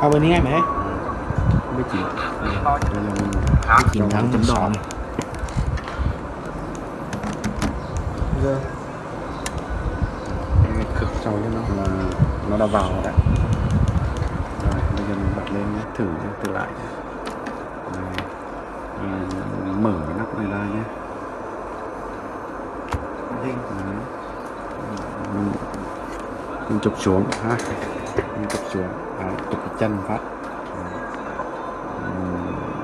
À bên này mẹ biết gì đây là mình Chiến thắng chấm đỏ này Giờ cái cực trâu cho nó là nó đã vào rồi đấy. Rồi bây giờ mình bật lên nhé thử thử lại. Rồi, mở cái nắp này ra nhé Đấy. mình, mình chụp xuống. Ha. Mình chụp xuống. À, chụp cái chân phát.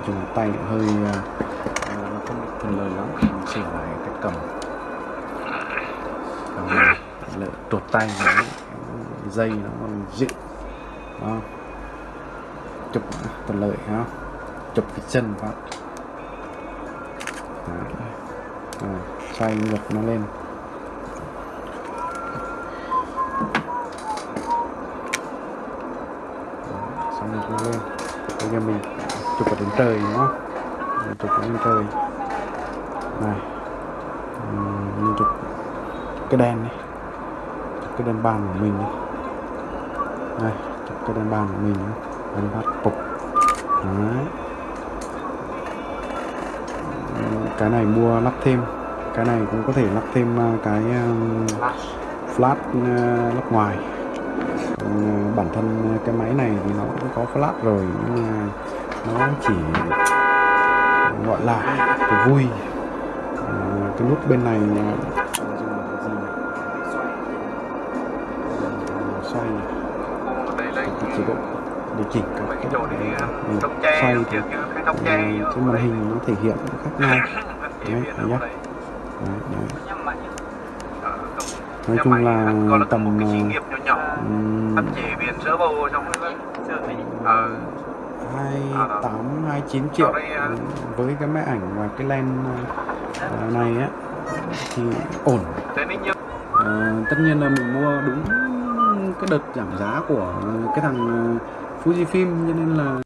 Dùng tay hơi à, nó không được thuận lợi lắm. Mình chỉnh lại cái cầm. Cầm lợi tuột tay nó dây nó còn đó. Chụp thuận lợi ha. Chụp cái chân phát. Xoay ngược nó lên. Trời đúng không? Mình chụp ở trời này. Ừm, mình chụp cái đèn này cái đèn bàn của mình này đây cái đèn bàn của mình đèn bát phục đấy. Cái này mua lắp thêm. Cái này cũng có thể lắp thêm à, cái um, flash uh, lắp ngoài. Bản thân cái máy này thì nó cũng có flash rồi nhưng mà nó chỉ gọi là cái vui. Ừ, cái nút bên này xoay. Cái chế độ điều chỉnh các cái độ ừ, ừ, xoay thì cái màn hình nó thể hiện khác nhau. Đấy, đấy nhá. đấy, đấy. nói chung là tầm uh, ừ. 28 29 triệu. Với cái máy ảnh và cái lens à, này á thì ổn. À, tất nhiên là mình mua đúng cái đợt giảm giá của cái thằng à, Fujifilm cho nên là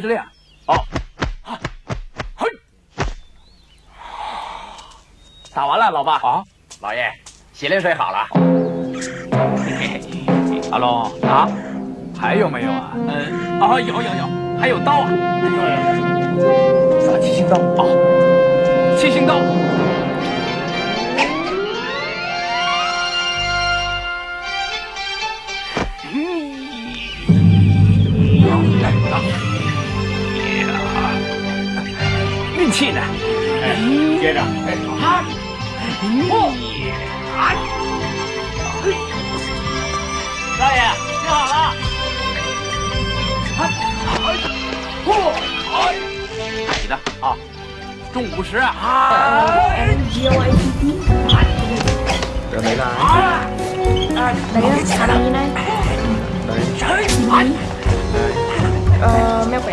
接着练。好，嘿，打完了，老爸。啊，老爷，洗脸水好了。阿龙啊，还有没有啊？嗯，啊，有有有，还有刀啊。啥七星刀啊？七星刀。气呢。哎、接着，哈，你、大爷，听好了，哈，嚯，你的啊，中午时啊，啊，别歪七七，这没了，啊，没，呢？哎，呃，没回，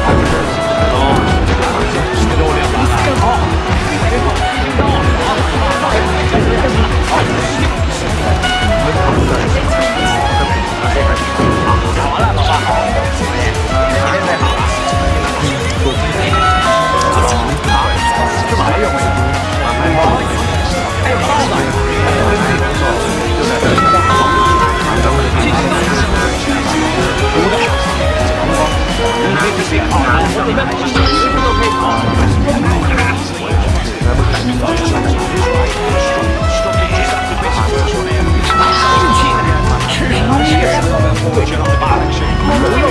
最知道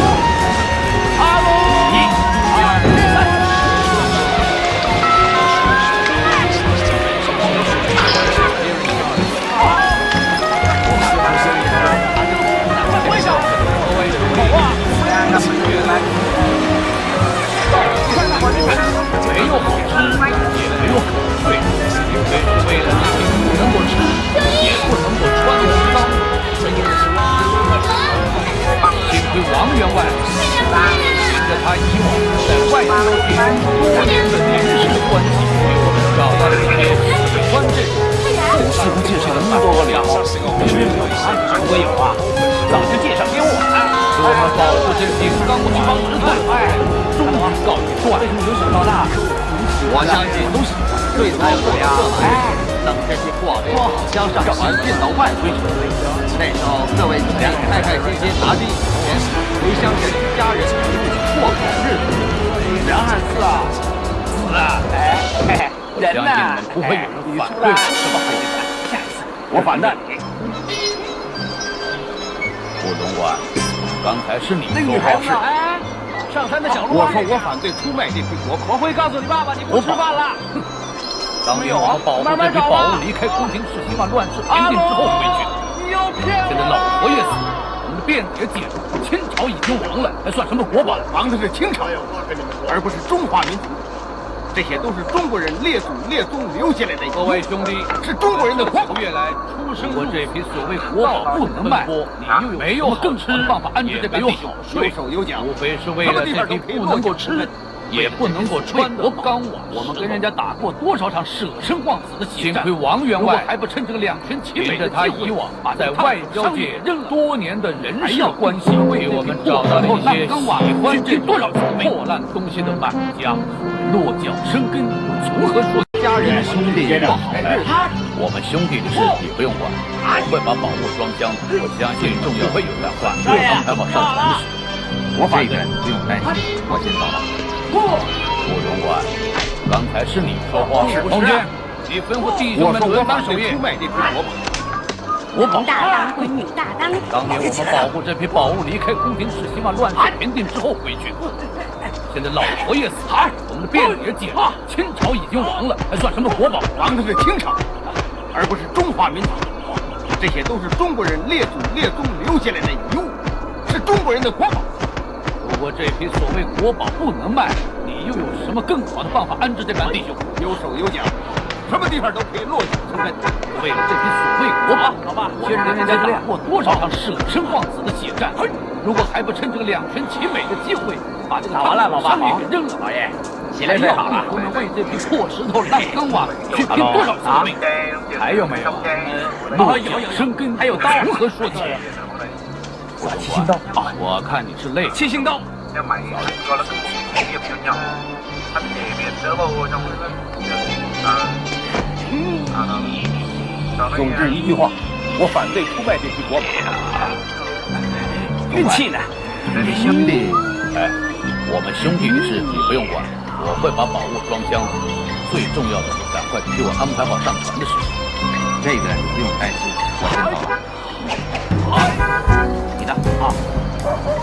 相信对才有呀！哎，等这些货物将上船运到外归去，那时候各位就能开开心心拿着一笔钱回乡见家人，过好日子。梁汉四啊，死了！哎，嘿嘿，人呢？不会有人反对什么黑钱。下一次我反对。顾总管，刚才是你说话是？上山的小路，我说我反对出卖这批国宝。我会告诉你爸爸，你不吃饭了。当年我们保护这批宝物离开宫廷是希望乱世平定之后回去。现在老佛爷死了，我们的辫子也解了，清朝已经亡了，还算什么国宝？亡的是清朝，而不是中华民族。这些都是中国人列祖列宗留下来的。各位兄弟，是中国人的国宝。月来出生我这批所谓国宝不能卖，你又没有更吃办法安置这个弟兄？有手有脚，无非是为了这批不能够吃。也不能够穿得刚瓦。我们跟人家打过多少场舍生忘死的血战？幸亏王员外还不趁这个两全其美的机会，在外交界多年的人事关系，为我们找到了一些喜欢这种破烂东西的买家。落脚生根，从何说？家人兄弟过好日子，我们兄弟的事你不用管，我会把宝物装箱。我相信重要会有人反对安排好上船的事。我反对，不用担心，我先走了。顾总管，刚才是你说话。是空军，你吩咐弟兄们轮班守夜。我保大当归女大当。当年我们保护这批宝物离开宫廷，是希望乱世平定之后回去。现在老佛爷死了，我们的辫子也剪了。清朝已经亡了，还算什么国宝？亡的是清朝，而不是中华民族。这些都是中国人列祖列宗留下来的遗物，是中国人的国宝。如果这批所谓国宝不能卖，你又有什么更好的办法安置这帮弟兄？有手有脚，什么地方都可以落脚生根。为了这批所谓国宝，老爸，先跟人家打过多少场舍生忘死的血战？如果还不趁这个两全其美的机会，把这个完了，老爸给扔了，老爷，洗脸水好了。我们为这批破石头烂钢瓦去拼多少次命？还有没有？落脚生根，还有刀，如何说起？七星刀啊！我看你是累。七星刀。总之一句话，我反对出卖这批国宝。运气呢？兄弟，哎，我们兄弟的事你不用管，我会把宝物装箱。最重要的是赶快替我安排好上船的事情。这个你不用担心，我先走了。啊，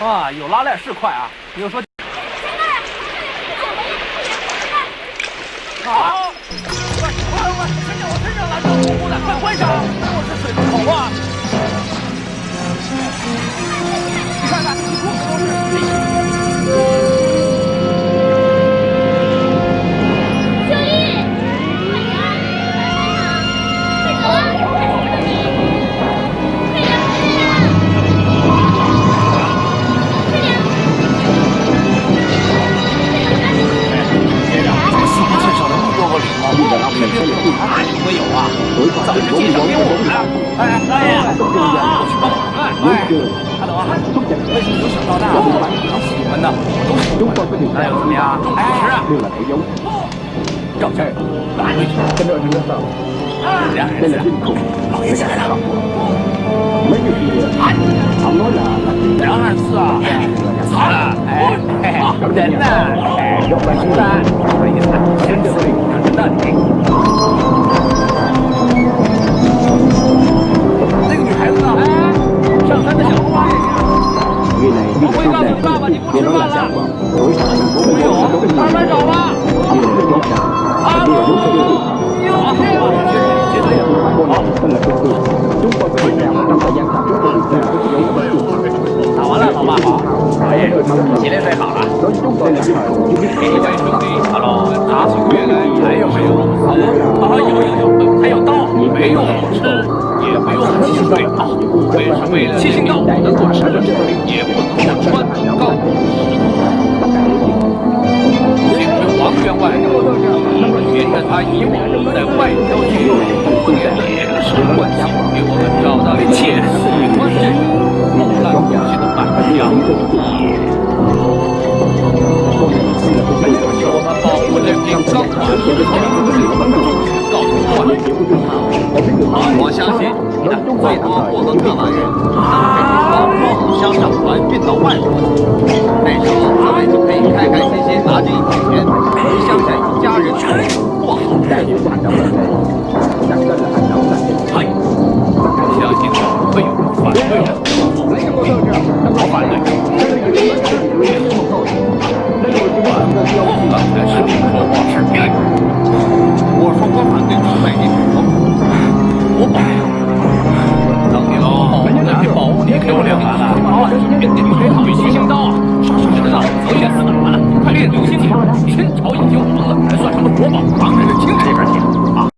啊，有拉链是快啊！说，好，快快快，上我上，快关上！是水龙头啊！你看看，你裤子都是。上那么多个礼帽？肯定有哪里会有啊？早就介绍给我们了。哎哎呀！我去帮忙看。哎，hello 啊！为什么由小到大，我喜欢的我都喜欢。那又怎么样？哎，是啊。赵家人，哪位？两人子，老爷子来了。两二四啊！好了，哎，人呢？哎，有本事的，不好意思，先这里，看这里。那个女孩子呢？哎，上山的小路啊！我会告诉你爸爸，你不吃饭了。没有，慢慢找吧。啊！有这样的绝对打完了，老爸好。哎，洗脸水好了。给你位兄弟好了拿起月来，还有没有？啊，有有有，还有刀，没用吃，也不用洗水啊。为什么为了能够吃，也不能够穿高请问王员外，沿着他以往在外交界多年的野史关系，给我们找到一切喜欢这种木兰武器的板娘。是我们保护人民钢管石头告诉我，我相信你的最多获得特来人，能被你从乡上船运到外国。那时候各位就可以开开心心拿着一笔钱，回乡下一家人过好日子。哎，相信不会有人反对的。我反对。我反对你们卖地炒房国宝等你喽把你那片宝物你给我两百了老板天天七星刀啊你的脑子都练死哪了快练流星铁了天朝已经亡了还算什么国宝当然是清朝这边儿